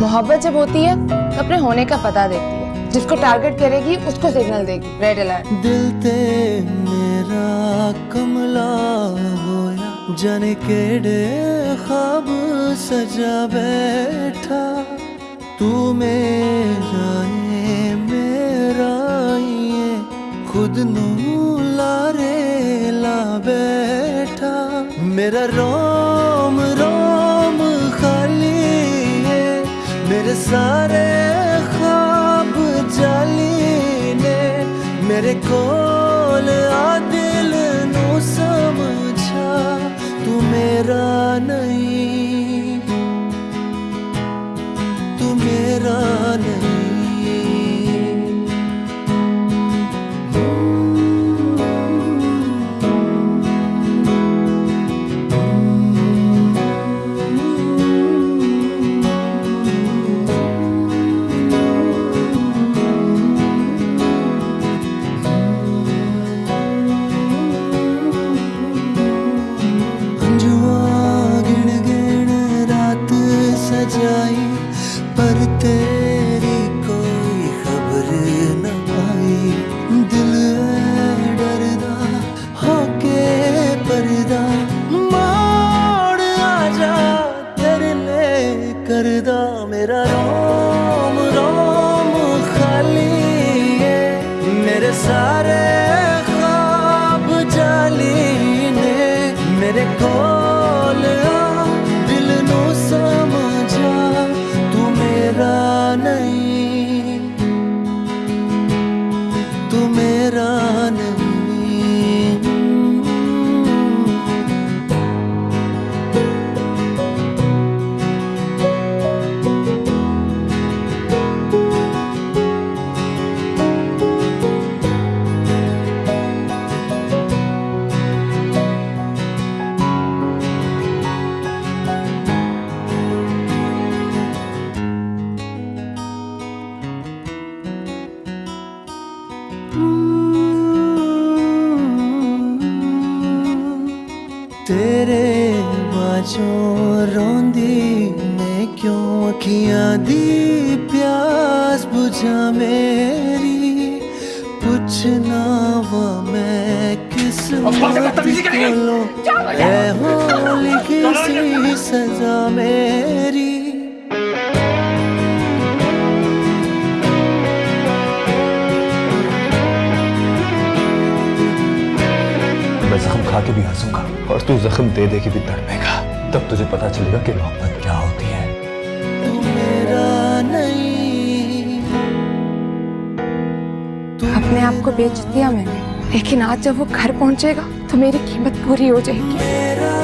محبت جب ہوتی ہے اپنے ہونے کا پتہ دیتی ہے۔ جس کو ٹارگٹ کرے گی، اس کو سگنل دے گی۔ ریڈ الرٹ دل تے میرا کملا ہویا۔ جانے کیڑے خواب سجا بیٹھا۔ تو میرا ہے، میرا یہ خود نو لارے لا بیٹھا۔ میرا رو سارے خواب جالی نے میرے کول آ دل نو سمجھا تو میرا نہیں کردہ میرا روم روم خالی ہے۔ میرے سارے خواب جالی نے میرے کول دل نو سمجھا۔ تو میرا نہیں، تو میرا تیرے باجوں روندی نے کیوں اکھیاں دی پیاس بجھا میری؟ پوچھنا و میں کس اے ہو لکھی سی سزا میری۔ میں زخم کھا کے بھی ہنسوں گا اور تو زخم دے دے کے بھی تڑپے گا۔ تب تجھے پتا چلے گا کہ محبت کیا ہوتی ہے۔ اپنے آپ کو بیچ دیا میں نے لیکن آج جب وہ گھر پہنچے گا تو میری قیمت پوری ہو جائے گی۔